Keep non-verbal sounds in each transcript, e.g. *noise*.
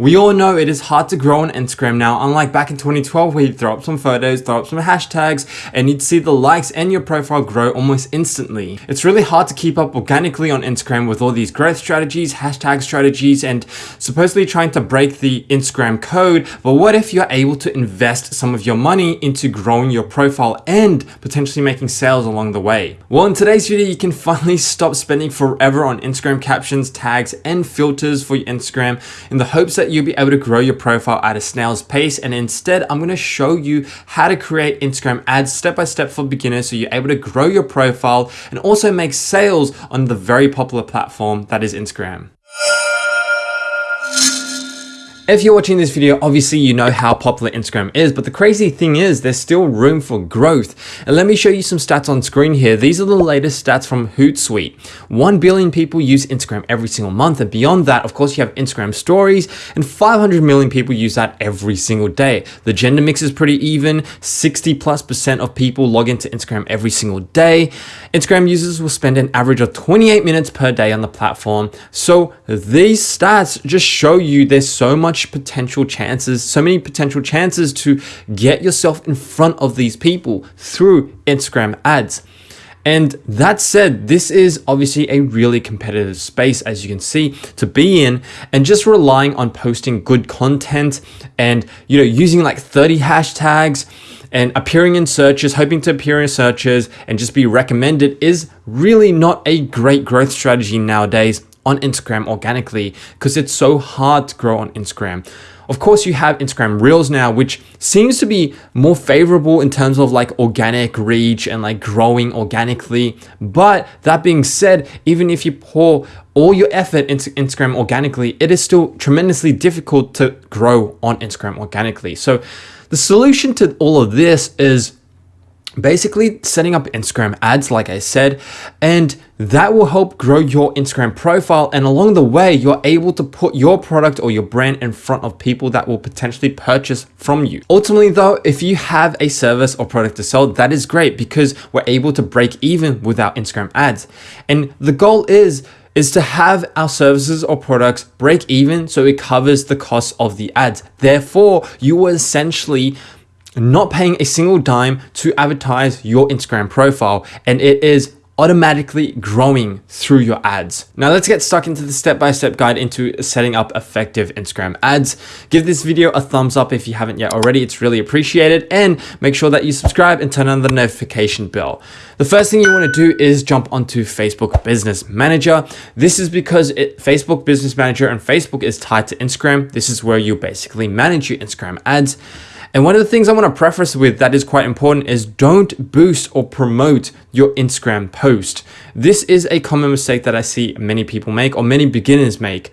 We all know it is hard to grow on Instagram now, unlike back in 2012 where you'd throw up some photos, throw up some hashtags, and you'd see the likes and your profile grow almost instantly. It's really hard to keep up organically on Instagram with all these growth strategies, hashtag strategies, and supposedly trying to break the Instagram code, but what if you're able to invest some of your money into growing your profile and potentially making sales along the way? Well, in today's video, you can *laughs* finally stop spending forever on Instagram captions, tags, and filters for your Instagram in the hopes that you'll be able to grow your profile at a snail's pace. And instead, I'm to show you how to create Instagram ads step by step for beginners so you're able to grow your profile and also make sales on the very popular platform that is Instagram. If you're watching this video, obviously you know how popular Instagram is, but the crazy thing is there's still room for growth. And let me show you some stats on screen here. These are the latest stats from Hootsuite. 1 billion people use Instagram every single month. And beyond that, of course, you have Instagram stories and 500 million people use that every single day. The gender mix is pretty even. 60 plus percent of people log into Instagram every single day. Instagram users will spend an average of 28 minutes per day on the platform. So these stats just show you there's so much much potential chances, so many potential chances to get yourself in front of these people through Instagram ads. And that said, this is obviously a really competitive space, as you can see, to be in and just relying on posting good content and, you know, using like 30 hashtags and appearing in searches, hoping to appear in searches and just be recommended is really not a great growth strategy nowadays on Instagram organically because it's so hard to grow on Instagram. Of course, you have Instagram Reels now, which seems to be more favorable in terms of like organic reach and like growing organically. But that being said, even if you pour all your effort into Instagram organically, it is still tremendously difficult to grow on Instagram organically. So the solution to all of this is basically setting up Instagram ads, like I said, and that will help grow your Instagram profile. And along the way, you're able to put your product or your brand in front of people that will potentially purchase from you. Ultimately though, if you have a service or product to sell, that is great because we're able to break even without Instagram ads. And the goal is is to have our services or products break even so it covers the cost of the ads. Therefore, you will essentially not paying a single dime to advertise your Instagram profile and it is automatically growing through your ads. Now let's get stuck into the step-by-step -step guide into setting up effective Instagram ads. Give this video a thumbs up if you haven't yet already, it's really appreciated and make sure that you subscribe and turn on the notification bell. The first thing you wanna do is jump onto Facebook Business Manager. This is because it, Facebook Business Manager and Facebook is tied to Instagram. This is where you basically manage your Instagram ads. And one of the things I want to preface with that is quite important is don't boost or promote your Instagram post. This is a common mistake that I see many people make or many beginners make.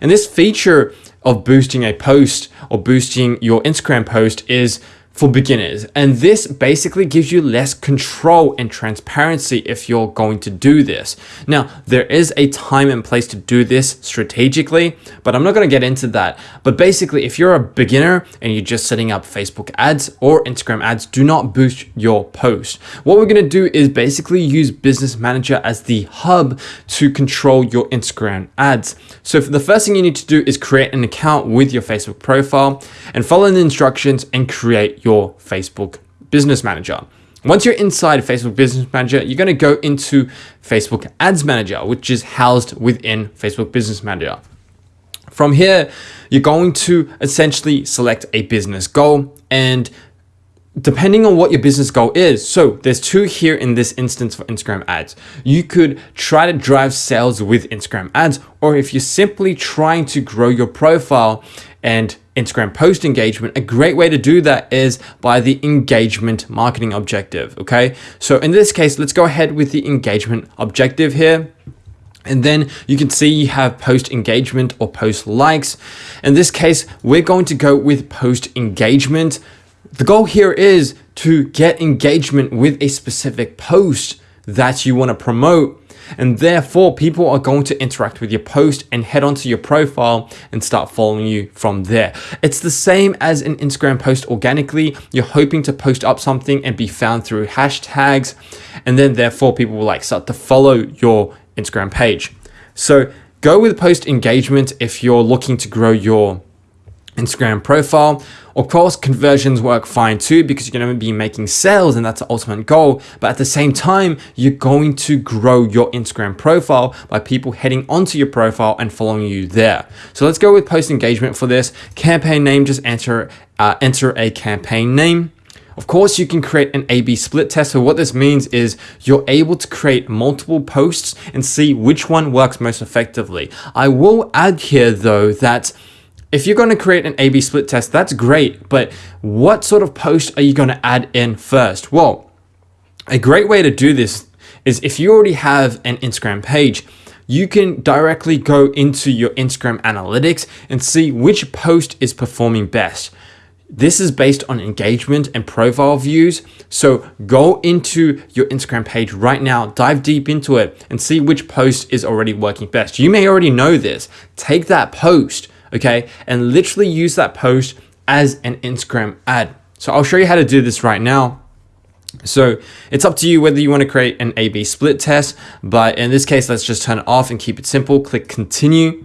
And this feature of boosting a post or boosting your Instagram post is for beginners. And this basically gives you less control and transparency if you're going to do this. Now, there is a time and place to do this strategically, but I'm not going to get into that. But basically, if you're a beginner and you're just setting up Facebook ads or Instagram ads, do not boost your post. What we're going to do is basically use Business Manager as the hub to control your Instagram ads. So the first thing you need to do is create an account with your Facebook profile and follow the instructions and create your your Facebook Business Manager. Once you're inside Facebook Business Manager, you're going to go into Facebook Ads Manager, which is housed within Facebook Business Manager. From here, you're going to essentially select a business goal and depending on what your business goal is. So there's two here in this instance for Instagram ads. You could try to drive sales with Instagram ads, or if you're simply trying to grow your profile and Instagram post engagement, a great way to do that is by the engagement marketing objective. Okay. So in this case, let's go ahead with the engagement objective here. And then you can see you have post engagement or post likes. In this case, we're going to go with post engagement. The goal here is to get engagement with a specific post that you want to promote and therefore people are going to interact with your post and head onto your profile and start following you from there. It's the same as an Instagram post organically. You're hoping to post up something and be found through hashtags and then therefore people will like start to follow your Instagram page. So go with post engagement if you're looking to grow your Instagram profile. Of course, conversions work fine too because you're going to be making sales and that's the ultimate goal. But at the same time, you're going to grow your Instagram profile by people heading onto your profile and following you there. So let's go with post engagement for this. Campaign name, just enter, uh, enter a campaign name. Of course, you can create an A-B split test. So what this means is you're able to create multiple posts and see which one works most effectively. I will add here though that if you're going to create an A-B split test, that's great, but what sort of post are you going to add in first? Well, a great way to do this is if you already have an Instagram page, you can directly go into your Instagram analytics and see which post is performing best. This is based on engagement and profile views. So go into your Instagram page right now, dive deep into it and see which post is already working best. You may already know this. Take that post, okay, and literally use that post as an Instagram ad. So I'll show you how to do this right now. So it's up to you whether you want to create an A-B split test, but in this case, let's just turn it off and keep it simple. Click continue.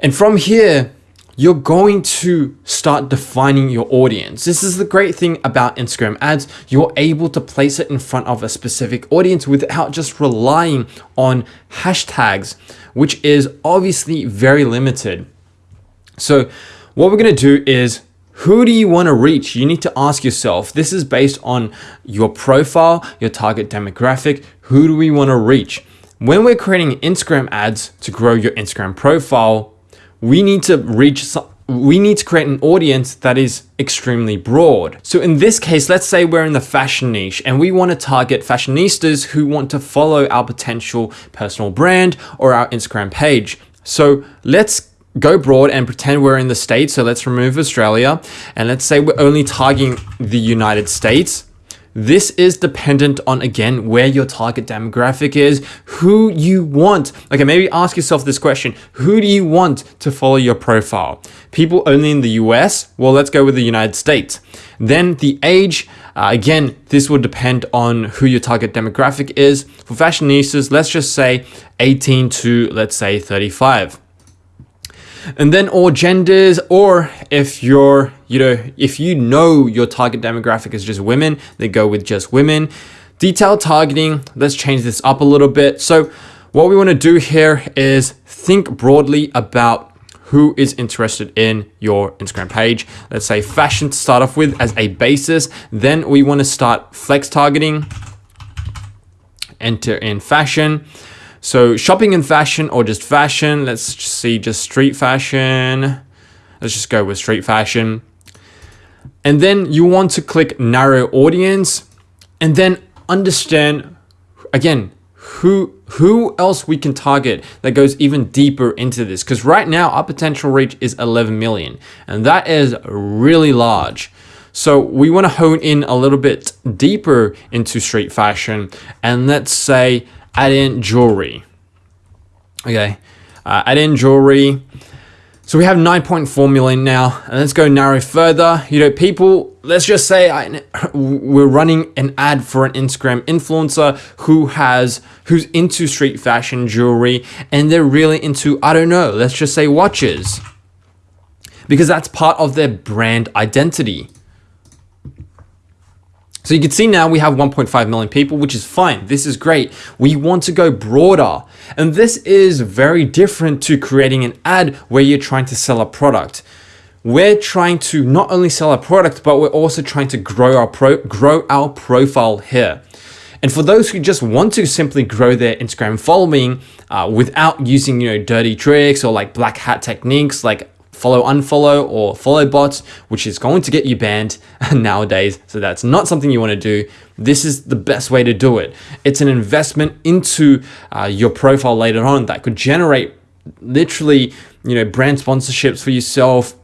And from here, you're going to start defining your audience. This is the great thing about Instagram ads. You're able to place it in front of a specific audience without just relying on hashtags, which is obviously very limited. So what we're going to do is who do you want to reach? You need to ask yourself, this is based on your profile, your target demographic. Who do we want to reach? When we're creating Instagram ads to grow your Instagram profile, we need to reach we need to create an audience that is extremely broad. So in this case, let's say we're in the fashion niche and we want to target fashionistas who want to follow our potential personal brand or our Instagram page. So let's go broad and pretend we're in the States. So let's remove Australia and let's say we're only targeting the United States. This is dependent on, again, where your target demographic is, who you want. Okay, maybe ask yourself this question. Who do you want to follow your profile? People only in the US? Well, let's go with the United States. Then the age, uh, again, this will depend on who your target demographic is. For fashionistas, let's just say 18 to, let's say, 35 and then all genders or if you're you know if you know your target demographic is just women they go with just women detailed targeting let's change this up a little bit so what we want to do here is think broadly about who is interested in your Instagram page. Let's say fashion to start off with as a basis. Then we want to start flex targeting, enter in fashion. So shopping in fashion or just fashion, let's see just street fashion. Let's just go with street fashion. And then you want to click narrow audience and then understand again who who else we can target that goes even deeper into this because right now our potential reach is 11 million and that is really large so we want to hone in a little bit deeper into street fashion and let's say add in jewelry. Okay, uh, add in jewelry. So we have 9.4 million now, and let's go narrow further. You know, people, let's just say I, *laughs* we're running an ad for an Instagram influencer who has, who's into street fashion jewelry, and they're really into, I don't know, let's just say watches. Because that's part of their brand identity. So you can see now we have 1.5 million people, which is fine. This is great. We want to go broader. And this is very different to creating an ad where you're trying to sell a product. We're trying to not only sell a product, but we're also trying to grow our pro grow our profile here. And for those who just want to simply grow their Instagram following uh, without using, you know, dirty tricks or like black hat techniques like follow unfollow or follow bots which is going to get you banned *laughs* nowadays. So that's not something you want to do. This is the best way to do it. It's an investment into uh, your profile later on that could generate literally you know brand sponsorships for yourself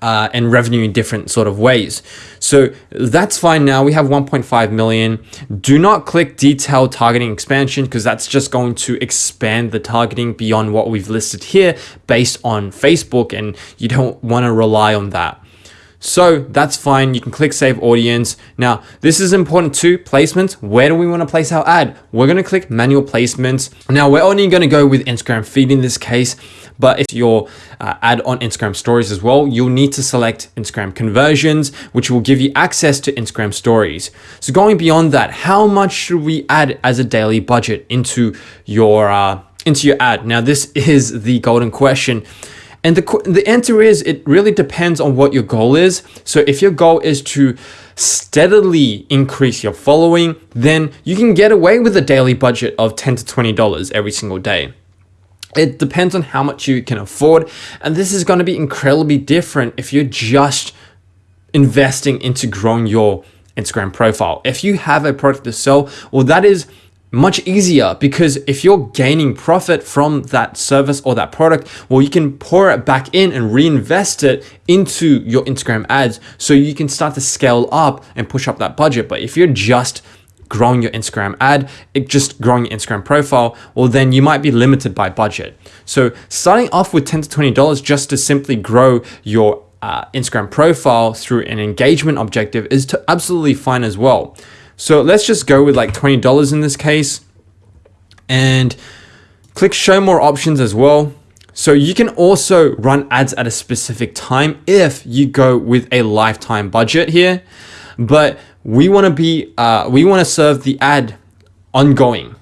uh, and revenue in different sort of ways. So that's fine now. We have 1.5 million. Do not click detailed targeting expansion because that's just going to expand the targeting beyond what we've listed here based on Facebook and you don't want to rely on that. So that's fine. You can click save audience. Now, this is important too. Placements. Where do we want to place our ad? We're going to click manual placements. Now, we're only going to go with Instagram feed in this case, But if your uh, ad on Instagram stories as well, you'll need to select Instagram conversions, which will give you access to Instagram stories. So going beyond that, how much should we add as a daily budget into your, uh, into your ad? Now, this *laughs* is the golden question. And the, the answer is it really depends on what your goal is. So if your goal is to steadily increase your following, then you can get away with a daily budget of 10 to $20 every single day. It depends on how much you can afford. And this is going to be incredibly different if you're just investing into growing your Instagram profile. If you have a product to sell, well, that is much easier because if you're gaining profit from that service or that product, well, you can pour it back in and reinvest it into your Instagram ads so you can start to scale up and push up that budget. But if you're just growing your Instagram ad, it just growing your Instagram profile, well, then you might be limited by budget. So starting off with 10 to $20 just to simply grow your uh, Instagram profile through an engagement objective is to absolutely fine as well. So let's just go with like $20 in this case and click show more options as well. So you can also run ads at a specific time if you go with a lifetime budget here, but we want to be, uh, we want to serve the ad ongoing.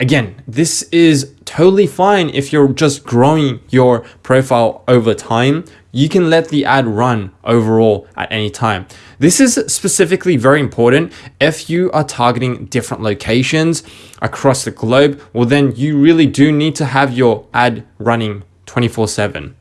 Again, this is totally fine if you're just growing your profile over time you can let the ad run overall at any time. This is specifically very important if you are targeting different locations across the globe. Well, then you really do need to have your ad running 24 seven.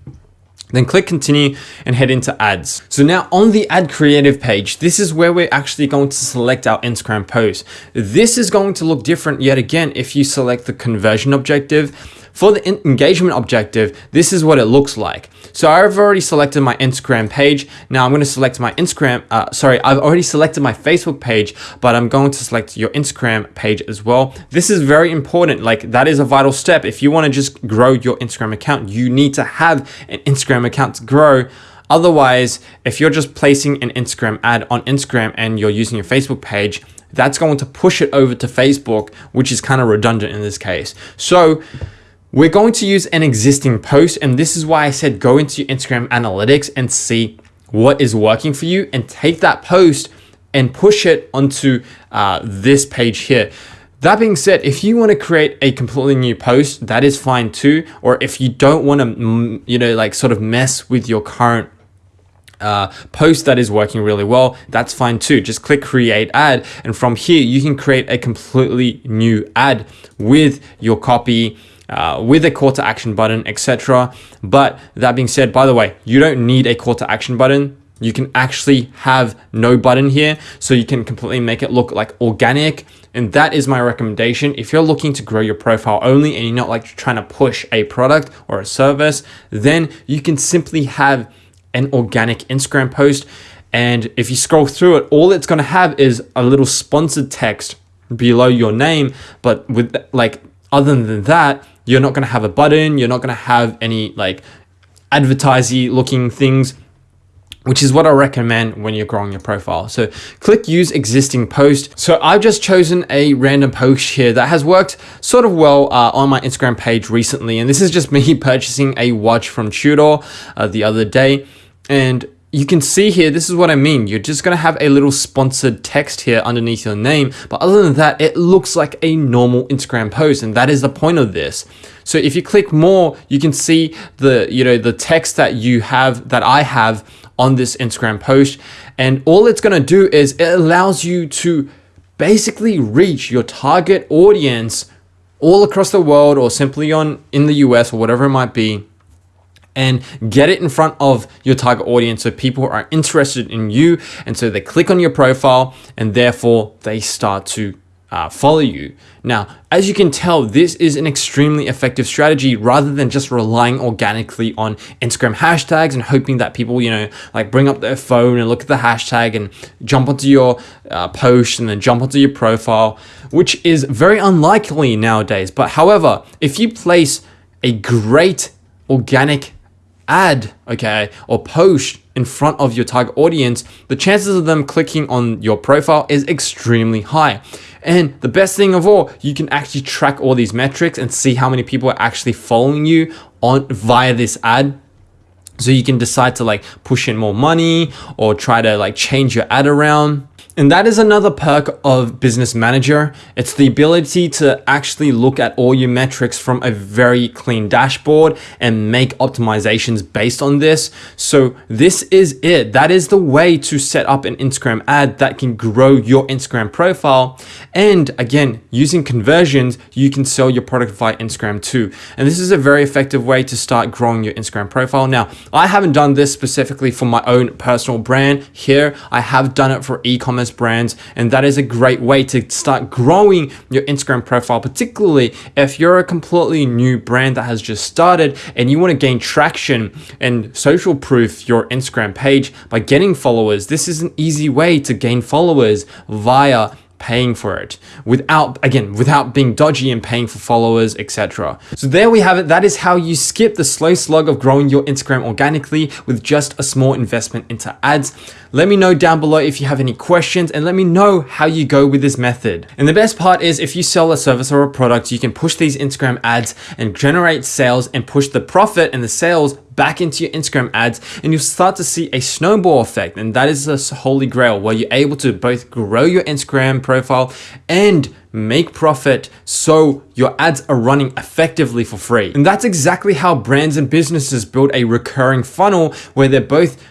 Then click continue and head into ads. So now on the ad creative page, this is where we're actually going to select our Instagram post. This is going to look different yet again if you select the conversion objective for the engagement objective, this is what it looks like. So I've already selected my Instagram page. Now I'm going to select my Instagram, uh, sorry, I've already selected my Facebook page, but I'm going to select your Instagram page as well. This is very important. Like that is a vital step. If you want to just grow your Instagram account, you need to have an Instagram account to grow. Otherwise, if you're just placing an Instagram ad on Instagram and you're using your Facebook page, that's going to push it over to Facebook, which is kind of redundant in this case. So we're going to use an existing post and this is why I said go into your Instagram analytics and see what is working for you and take that post and push it onto uh, this page here. That being said, if you want to create a completely new post, that is fine too. Or if you don't want to, you know, like sort of mess with your current uh, post that is working really well, that's fine too. Just click create ad. And from here, you can create a completely new ad with your copy, uh, with a call to action button, etc. But that being said, by the way, you don't need a call to action button. You can actually have no button here, so you can completely make it look like organic. And that is my recommendation. If you're looking to grow your profile only and you're not like trying to push a product or a service, then you can simply have an organic Instagram post. And if you scroll through it, all it's going to have is a little sponsored text below your name. But with like, other than that, you're not going to have a button. You're not going to have any like advertising looking things which is what I recommend when you're growing your profile. So click use existing post. So I've just chosen a random post here that has worked sort of well uh, on my Instagram page recently. And this is just me *laughs* purchasing a watch from Tudor uh, the other day. And you can see here, this is what I mean. You're just going to have a little sponsored text here underneath your name. But other than that, it looks like a normal Instagram post. And that is the point of this. So if you click more, you can see the, you know, the text that you have, that I have on this Instagram post. And all it's going to do is it allows you to basically reach your target audience all across the world or simply on in the US or whatever it might be and get it in front of your target audience so people are interested in you and so they click on your profile and therefore they start to uh, follow you. Now, as you can tell, this is an extremely effective strategy rather than just relying organically on Instagram hashtags and hoping that people, you know, like bring up their phone and look at the hashtag and jump onto your uh, post and then jump onto your profile, which is very unlikely nowadays. But however, if you place a great organic ad, okay, or post in front of your target audience, the chances of them clicking on your profile is extremely high. And the best thing of all, you can actually track all these metrics and see how many people are actually following you on via this ad so you can decide to like push in more money or try to like change your ad around and that is another perk of Business Manager. It's the ability to actually look at all your metrics from a very clean dashboard and make optimizations based on this. So this is it. That is the way to set up an Instagram ad that can grow your Instagram profile. And again, using conversions, you can sell your product via Instagram too. And this is a very effective way to start growing your Instagram profile. Now, I haven't done this specifically for my own personal brand here. I have done it for e-commerce e-commerce brands. And that is a great way to start growing your Instagram profile, particularly if you're a completely new brand that has just started and you want to gain traction and social proof your Instagram page by getting followers. This is an easy way to gain followers via paying for it without again without being dodgy and paying for followers etc so there we have it. That is how you skip the slow slug of growing your instagram organically with just a small investment into ads. Let me know down below if you have any questions and let me know how you go with this method. And the best part is if you sell a service or a product, you can push these Instagram ads and generate sales and push the profit and the sales back into your Instagram ads and you'll start to see a snowball effect. And that is a holy grail where you're able to both grow your Instagram profile and make profit so your ads are running effectively for free. And that's exactly how brands and businesses build a recurring funnel where they're both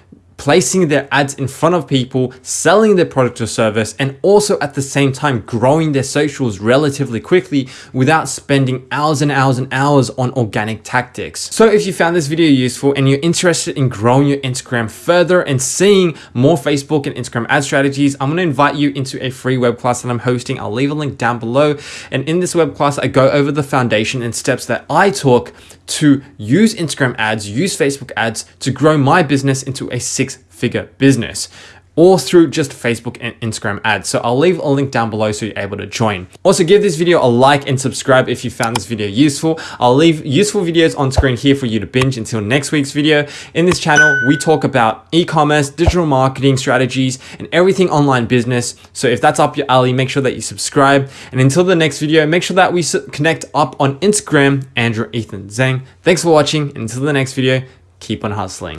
placing their ads in front of people, selling their product or service, and also at the same time growing their socials relatively quickly without spending hours and hours and hours on organic tactics. So if you found this video useful and you're interested in growing your Instagram further and seeing more Facebook and Instagram ad strategies, I'm gonna invite you into a free web class that I'm hosting. I'll leave a link down below. And in this web class, I go over the foundation and steps that I took to use Instagram ads, use Facebook ads to grow my business into a six figure business or through just Facebook and Instagram ads. So I'll leave a link down below so you're able to join. Also give this video a like and subscribe if you found this video useful. I'll leave useful videos on screen here for you to binge until next week's video. In this channel, we talk about e-commerce, digital marketing strategies, and everything online business. So if that's up your alley, make sure that you subscribe. And until the next video, make sure that we connect up on Instagram, Andrew Ethan Zhang. Thanks for watching. Until the next video, keep on hustling.